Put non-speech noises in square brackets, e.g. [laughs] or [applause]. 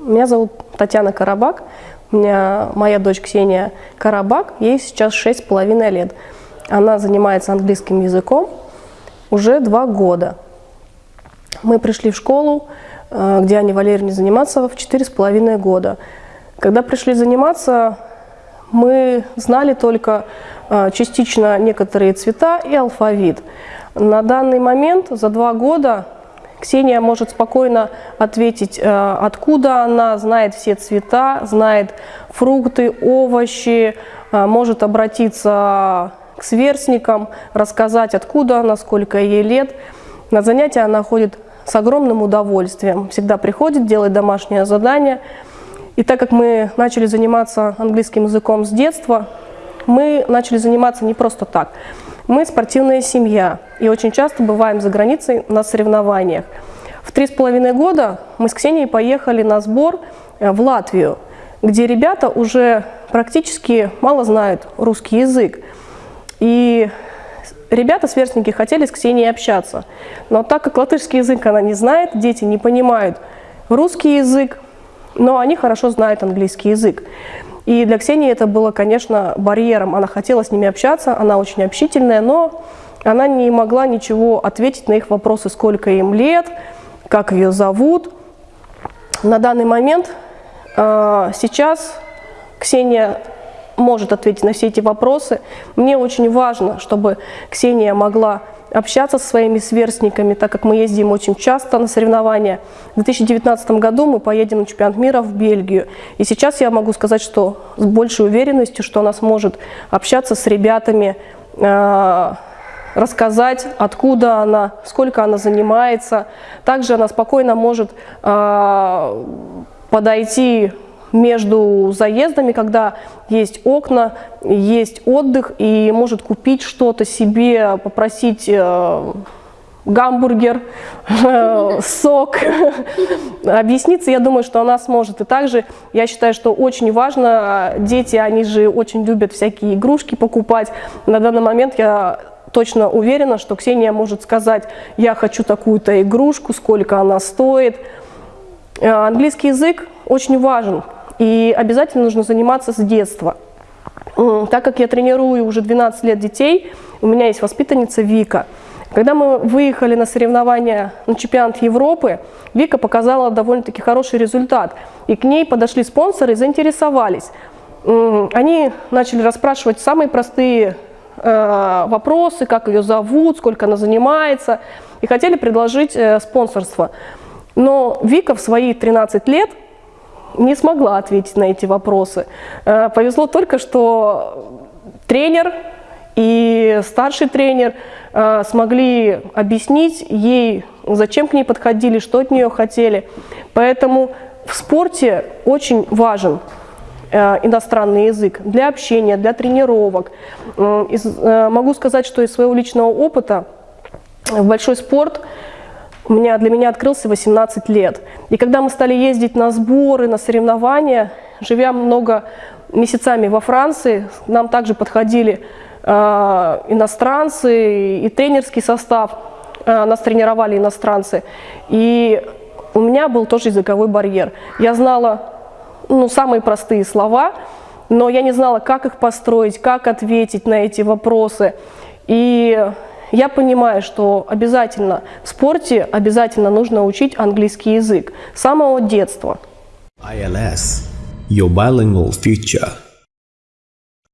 Меня зовут Татьяна Карабак. У меня моя дочь Ксения Карабак, ей сейчас шесть с половиной лет. Она занимается английским языком уже два года. Мы пришли в школу, э, где Аня Валерьевне заниматься в четыре с половиной года. Когда пришли заниматься, мы знали только э, частично некоторые цвета и алфавит. На данный момент за два года Ксения может спокойно ответить, э, откуда она, знает все цвета, знает фрукты, овощи, э, может обратиться к сверстникам, рассказать, откуда она, сколько ей лет. На занятия она ходит с огромным удовольствием, всегда приходит, делает домашнее задание. И так как мы начали заниматься английским языком с детства, мы начали заниматься не просто так – мы спортивная семья и очень часто бываем за границей на соревнованиях. В три с половиной года мы с Ксенией поехали на сбор э, в Латвию, где ребята уже практически мало знают русский язык. И ребята, сверстники, хотели с Ксенией общаться. Но так как латышский язык она не знает, дети не понимают русский язык, но они хорошо знают английский язык. И для Ксении это было, конечно, барьером. Она хотела с ними общаться, она очень общительная, но она не могла ничего ответить на их вопросы, сколько им лет, как ее зовут. На данный момент э, сейчас Ксения может ответить на все эти вопросы. Мне очень важно, чтобы Ксения могла общаться со своими сверстниками, так как мы ездим очень часто на соревнования. В 2019 году мы поедем на чемпионат мира в Бельгию. И сейчас я могу сказать, что с большей уверенностью, что она сможет общаться с ребятами, э, рассказать, откуда она, сколько она занимается. Также она спокойно может э, подойти между заездами, когда есть окна, есть отдых, и может купить что-то себе, попросить э, гамбургер, [laughs] сок, объясниться, я думаю, что она сможет. И также я считаю, что очень важно, дети, они же очень любят всякие игрушки покупать. На данный момент я точно уверена, что Ксения может сказать, я хочу такую-то игрушку, сколько она стоит. Э, английский язык очень важен, и обязательно нужно заниматься с детства. Так как я тренирую уже 12 лет детей, у меня есть воспитанница Вика. Когда мы выехали на соревнования на чемпионат Европы, Вика показала довольно-таки хороший результат. И к ней подошли спонсоры и заинтересовались. Они начали расспрашивать самые простые э, вопросы, как ее зовут, сколько она занимается, и хотели предложить э, спонсорство. Но Вика в свои 13 лет не смогла ответить на эти вопросы. Э, повезло только, что тренер и старший тренер э, смогли объяснить ей, зачем к ней подходили, что от нее хотели. Поэтому в спорте очень важен э, иностранный язык для общения, для тренировок. Могу сказать, что из своего личного опыта в большой спорт – у меня, для меня открылся 18 лет. И когда мы стали ездить на сборы, на соревнования, живя много месяцами во Франции, нам также подходили э, иностранцы и тренерский состав, э, нас тренировали иностранцы. И у меня был тоже языковой барьер. Я знала ну, самые простые слова, но я не знала, как их построить, как ответить на эти вопросы. И я понимаю, что обязательно в спорте обязательно нужно учить английский язык с самого детства. ILS – Your Bilingual Future